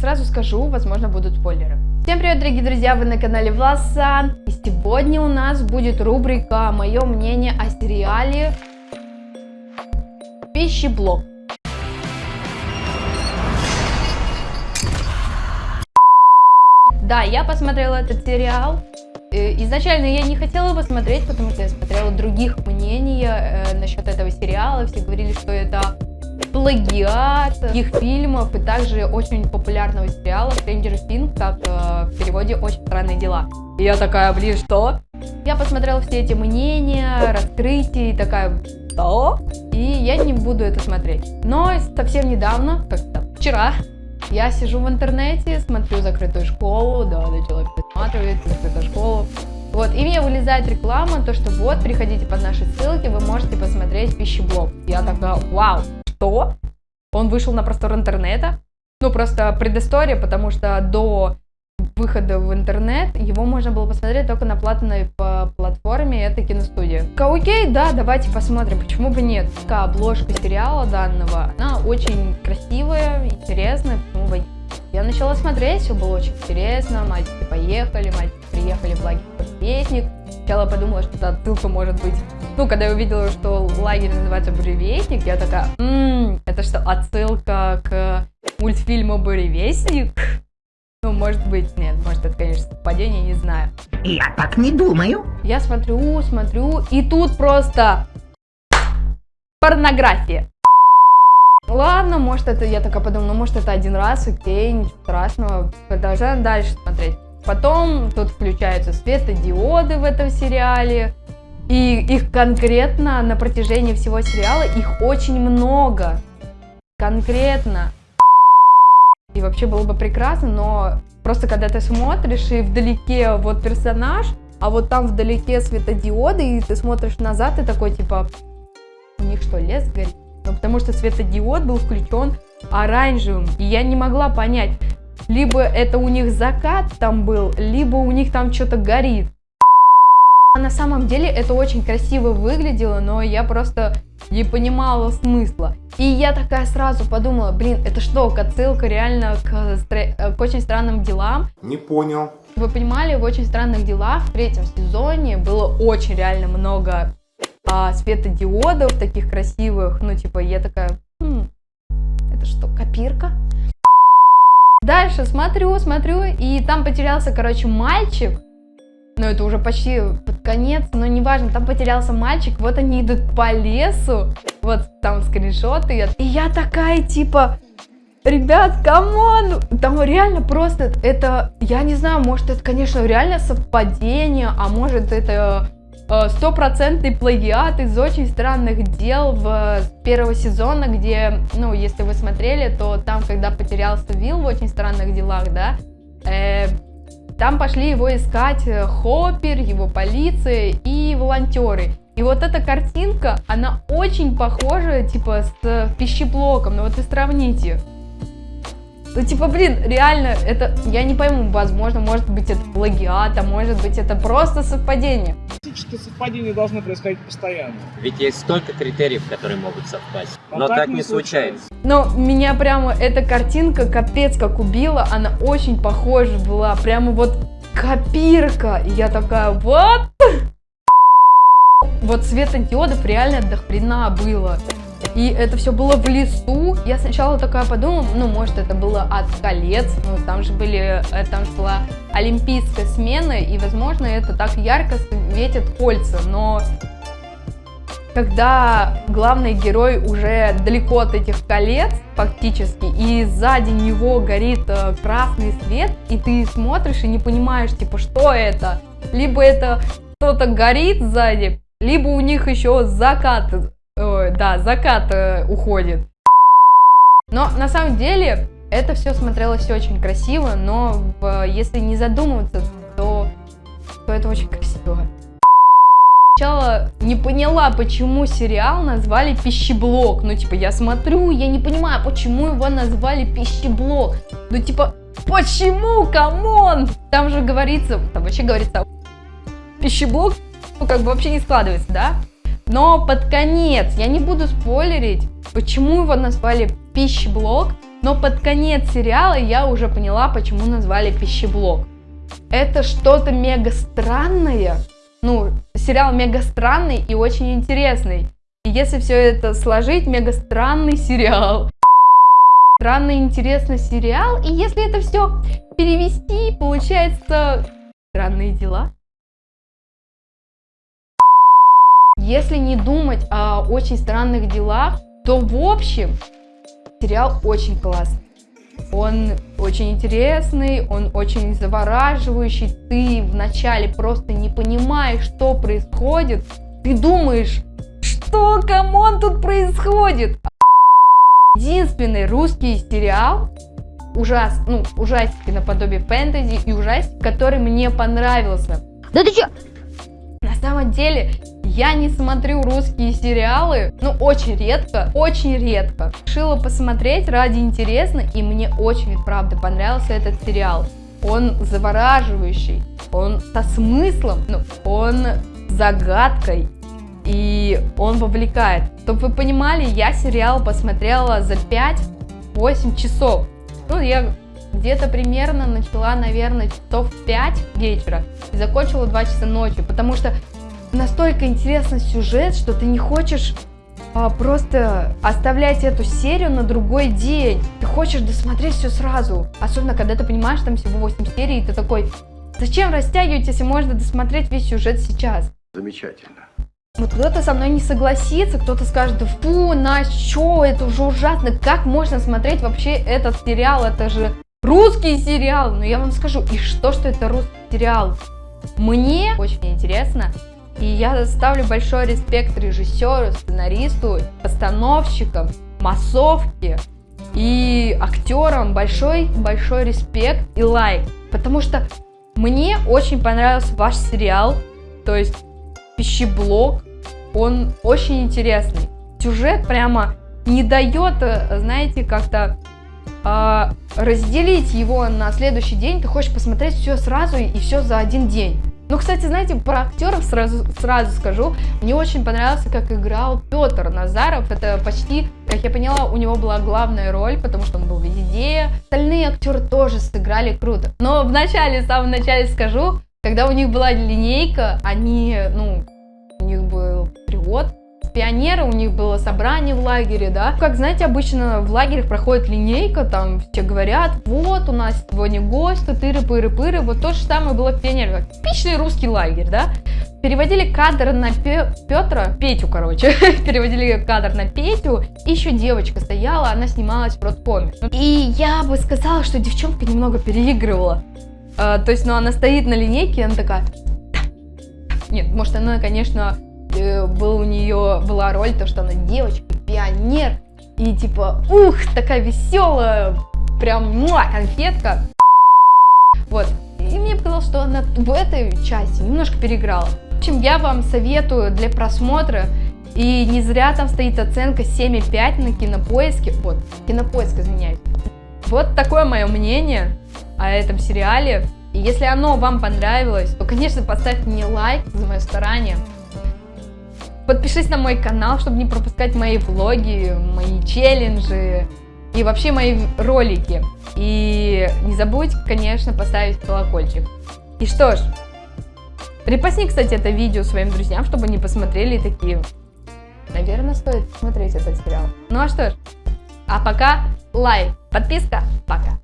сразу скажу, возможно, будут спойлеры. Всем привет, дорогие друзья, вы на канале Власан. И сегодня у нас будет рубрика «Мое мнение о сериале Пищеблок». Да, я посмотрела этот сериал. Э, изначально я не хотела его смотреть, потому что я смотрела других мнений э, насчет этого сериала. Все говорили, что это плагиат их фильмов и также очень популярного сериала Stranger Things, как э, в переводе «Очень странные дела». И я такая, блин, что? Я посмотрела все эти мнения, раскрытия и такая, что? И я не буду это смотреть. Но совсем недавно, как-то вчера, я сижу в интернете, смотрю закрытую школу, да, начала пересматривать закрытую школу. Вот, и мне вылезает реклама, то, что вот, приходите под наши ссылки, вы можете посмотреть пищеблок. Я такая, вау, что? Он вышел на простор интернета? Ну, просто предыстория, потому что до выхода в интернет его можно было посмотреть только на платной платформе, это киностудия. Окей, да, давайте посмотрим, почему бы нет. Такая обложка сериала данного, она очень красивая, интересная, почему бы я начала смотреть, все было очень интересно, мальчики поехали, мальчики приехали в лагерь Буревестник. Сначала подумала, что это отсылка может быть. Ну, когда я увидела, что лагерь называется Буревестник, я такая, ммм, это что, отсылка к мультфильму Буревестник? Ну, может быть, нет, может это, конечно, совпадение, не знаю. Я так не думаю. Я смотрю, смотрю, и тут просто порнография. Ладно, может это, я такая подумала, ну может это один раз, окей, ничего страшного, продолжаем дальше смотреть. Потом тут включаются светодиоды в этом сериале, и их конкретно на протяжении всего сериала, их очень много, конкретно. И вообще было бы прекрасно, но просто когда ты смотришь, и вдалеке вот персонаж, а вот там вдалеке светодиоды, и ты смотришь назад, и такой типа, у них что, лес горит? Ну, потому что светодиод был включен оранжевым, и я не могла понять, либо это у них закат там был, либо у них там что-то горит. На самом деле это очень красиво выглядело, но я просто не понимала смысла. И я такая сразу подумала, блин, это что, отсылка реально к, к очень странным делам? Не понял. Вы понимали, в очень странных делах в третьем сезоне было очень реально много а, светодиодов таких красивых. Ну, типа, я такая, хм, это что, копирка? Дальше смотрю, смотрю, и там потерялся, короче, мальчик. Ну, это уже почти под конец, но неважно, там потерялся мальчик, вот они идут по лесу, вот там скриншоты, и я такая, типа, ребят, come on, там реально просто, это, я не знаю, может это, конечно, реально совпадение, а может это стопроцентный плагиат из очень странных дел в первого сезона, где, ну, если вы смотрели, то там, когда потерялся Вилл в очень странных делах, да, э, там пошли его искать э, Хоппер, его полиция и волонтеры. И вот эта картинка, она очень похожа, типа, с пищеблоком, ну вот вы сравните. Ну, типа, блин, реально, это, я не пойму, возможно, может быть, это плагиат, а может быть, это просто совпадение. Фактически совпадения должны происходить постоянно. Ведь есть столько критериев, которые могут совпасть. Но, Но так, так не случается. Но меня прямо эта картинка капец как убила, она очень похожа была, прямо вот копирка. И я такая, вот. Вот светодиодов реально до хрена было. И это все было в лесу. Я сначала такая подумала, ну, может, это было от колец. Ну, там же были, э, там же была олимпийская смена, и, возможно, это так ярко светит кольца. Но когда главный герой уже далеко от этих колец, фактически, и сзади него горит э, красный свет, и ты смотришь и не понимаешь, типа, что это? Либо это кто-то горит сзади, либо у них еще закат да, закат э, уходит. Но на самом деле это все смотрелось очень красиво, но в, если не задумываться, то, то это очень красиво. Сначала не поняла, почему сериал назвали пищеблок. Ну, типа, я смотрю, я не понимаю, почему его назвали пищеблок. Ну, типа, почему, come on? Там же говорится, там вообще говорится, пищеблок, ну, как бы вообще не складывается, да? Но под конец, я не буду спойлерить, почему его назвали пищеблок, Но под конец сериала я уже поняла, почему назвали пищеблок. Это что-то мега странное. Ну, сериал мега странный и очень интересный. И если все это сложить, мега странный сериал. Странный интересный сериал. И если это все перевести, получается странные дела. Если не думать о очень странных делах, то в общем сериал очень классный. Он очень интересный, он очень завораживающий. Ты вначале просто не понимаешь, что происходит. Ты думаешь, что, come on, тут происходит? Единственный русский сериал, ужас, ну, ужастики наподобие фэнтези и ужастик, который мне понравился. Да ты чё? На самом деле, я не смотрю русские сериалы, ну, очень редко, очень редко. Решила посмотреть ради интересно, и мне очень, правда, понравился этот сериал. Он завораживающий, он со смыслом, ну, он загадкой, и он вовлекает. Чтобы вы понимали, я сериал посмотрела за 5-8 часов. Ну, я где-то примерно начала, наверное, часов 5 вечера и закончила 2 часа ночи, потому что настолько интересный сюжет, что ты не хочешь а, просто оставлять эту серию на другой день. Ты хочешь досмотреть все сразу. Особенно, когда ты понимаешь, там всего 8 серий, и ты такой, зачем растягивать, если можно досмотреть весь сюжет сейчас? Замечательно. Вот кто-то со мной не согласится, кто-то скажет, да фу, Настя, что, это уже ужасно, как можно смотреть вообще этот сериал, это же русский сериал. Но я вам скажу, и что, что это русский сериал? Мне очень интересно, и я ставлю большой респект режиссеру, сценаристу, постановщикам, массовке и актерам. Большой-большой респект и лайк. Потому что мне очень понравился ваш сериал. То есть пищеблок. Он очень интересный. Сюжет прямо не дает, э, знаете, как-то э, разделить его на следующий день. Ты хочешь посмотреть все сразу и все за один день. Ну, кстати, знаете, про актеров сразу, сразу скажу. Мне очень понравился, как играл Петр Назаров. Это почти, как я поняла, у него была главная роль, потому что он был везде. Остальные актеры тоже сыграли круто. Но в начале, в самом начале скажу, когда у них была линейка, они, ну, у них был перевод, пионеры, у них было собрание в лагере, да. Как, знаете, обычно в лагерях проходит линейка, там все говорят, вот, у нас сегодня гость, тыры-пыры-пыры, вот то же самое было в пионерах. Типичный русский лагерь, да. Переводили кадр на Пе Петра, Петю, короче, переводили кадр на Петю, и еще девочка стояла, она снималась в родкоме. И я бы сказала, что девчонка немного переигрывала. А, то есть, ну, она стоит на линейке, и она такая... Нет, может, она, конечно, был у нее была роль, то, что она девочка, пионер, и типа, ух, такая веселая, прям муа, конфетка. Вот. И мне показалось, что она в этой части немножко переиграла. В общем, я вам советую для просмотра, и не зря там стоит оценка 7,5 на кинопоиске. Вот, кинопоиск, извиняюсь. Вот такое мое мнение о этом сериале. И если оно вам понравилось, то, конечно, поставьте мне лайк за мое старание. Подпишись на мой канал, чтобы не пропускать мои влоги, мои челленджи и вообще мои ролики. И не забудь, конечно, поставить колокольчик. И что ж, репостни, кстати, это видео своим друзьям, чтобы они посмотрели такие... Наверное, стоит смотреть этот сериал. Ну а что ж, а пока лайк, подписка, пока.